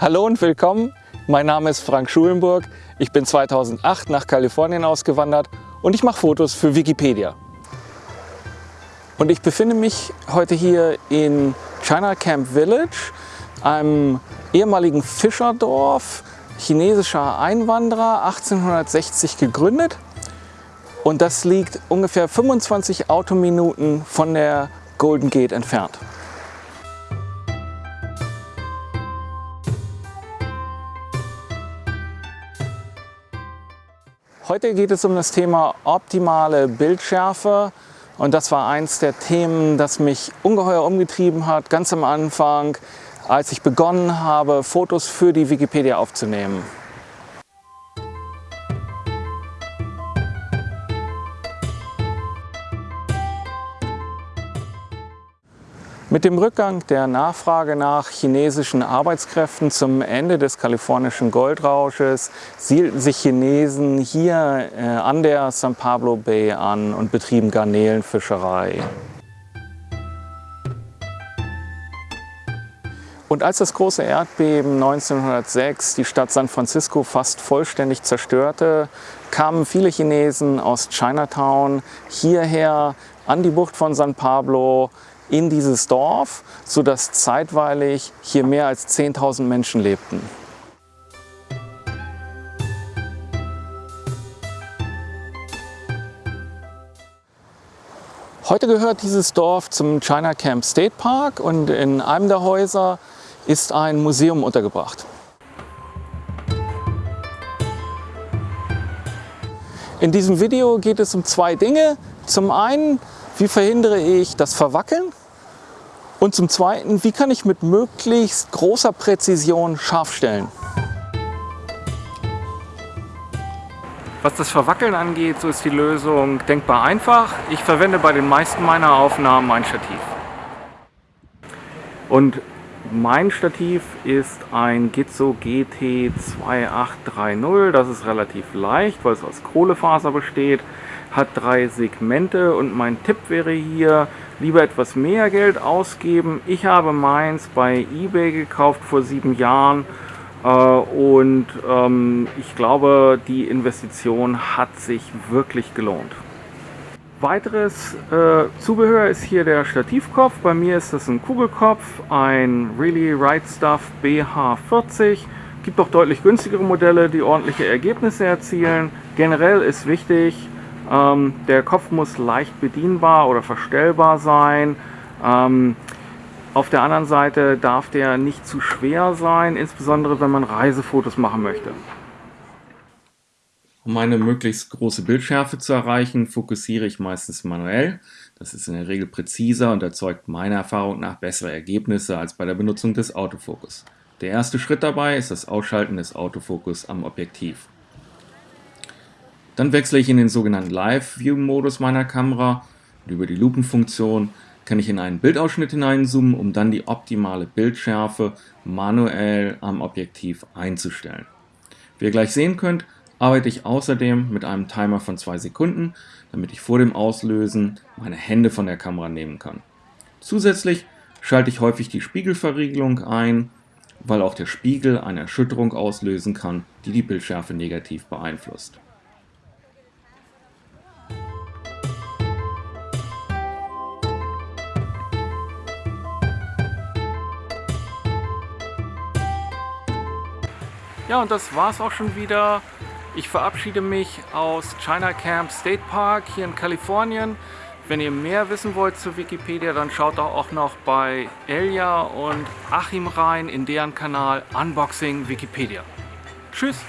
Hallo und willkommen. Mein Name ist Frank Schulenburg. Ich bin 2008 nach Kalifornien ausgewandert und ich mache Fotos für Wikipedia. Und ich befinde mich heute hier in China Camp Village, einem ehemaligen Fischerdorf, chinesischer Einwanderer, 1860 gegründet. Und das liegt ungefähr 25 Autominuten von der Golden Gate entfernt. Heute geht es um das Thema optimale Bildschärfe und das war eins der Themen, das mich ungeheuer umgetrieben hat, ganz am Anfang, als ich begonnen habe, Fotos für die Wikipedia aufzunehmen. Mit dem Rückgang der Nachfrage nach chinesischen Arbeitskräften zum Ende des kalifornischen Goldrausches siedelten sich Chinesen hier äh, an der San Pablo Bay an und betrieben Garnelenfischerei. Und als das große Erdbeben 1906 die Stadt San Francisco fast vollständig zerstörte, kamen viele Chinesen aus Chinatown hierher an die Bucht von San Pablo, in dieses Dorf, sodass zeitweilig hier mehr als 10.000 Menschen lebten. Heute gehört dieses Dorf zum China Camp State Park und in einem der Häuser ist ein Museum untergebracht. In diesem Video geht es um zwei Dinge. Zum einen, wie verhindere ich das Verwackeln und zum Zweiten, wie kann ich mit möglichst großer Präzision scharf stellen? Was das Verwackeln angeht, so ist die Lösung denkbar einfach. Ich verwende bei den meisten meiner Aufnahmen ein Stativ. Und mein Stativ ist ein Gitzo GT2830. Das ist relativ leicht, weil es aus Kohlefaser besteht hat drei Segmente und mein Tipp wäre hier, lieber etwas mehr Geld ausgeben. Ich habe meins bei eBay gekauft vor sieben Jahren äh, und ähm, ich glaube, die Investition hat sich wirklich gelohnt. Weiteres äh, Zubehör ist hier der Stativkopf. Bei mir ist das ein Kugelkopf, ein Really Right Stuff BH40. Gibt auch deutlich günstigere Modelle, die ordentliche Ergebnisse erzielen. Generell ist wichtig, ähm, der Kopf muss leicht bedienbar oder verstellbar sein. Ähm, auf der anderen Seite darf der nicht zu schwer sein, insbesondere wenn man Reisefotos machen möchte. Um eine möglichst große Bildschärfe zu erreichen, fokussiere ich meistens manuell. Das ist in der Regel präziser und erzeugt meiner Erfahrung nach bessere Ergebnisse als bei der Benutzung des Autofokus. Der erste Schritt dabei ist das Ausschalten des Autofokus am Objektiv. Dann wechsle ich in den sogenannten Live-View-Modus meiner Kamera und über die Lupenfunktion kann ich in einen Bildausschnitt hineinzoomen, um dann die optimale Bildschärfe manuell am Objektiv einzustellen. Wie ihr gleich sehen könnt, arbeite ich außerdem mit einem Timer von 2 Sekunden, damit ich vor dem Auslösen meine Hände von der Kamera nehmen kann. Zusätzlich schalte ich häufig die Spiegelverriegelung ein, weil auch der Spiegel eine Erschütterung auslösen kann, die die Bildschärfe negativ beeinflusst. Ja, und das war's auch schon wieder. Ich verabschiede mich aus China Camp State Park hier in Kalifornien. Wenn ihr mehr wissen wollt zu Wikipedia, dann schaut doch auch noch bei Elia und Achim rein in deren Kanal Unboxing Wikipedia. Tschüss!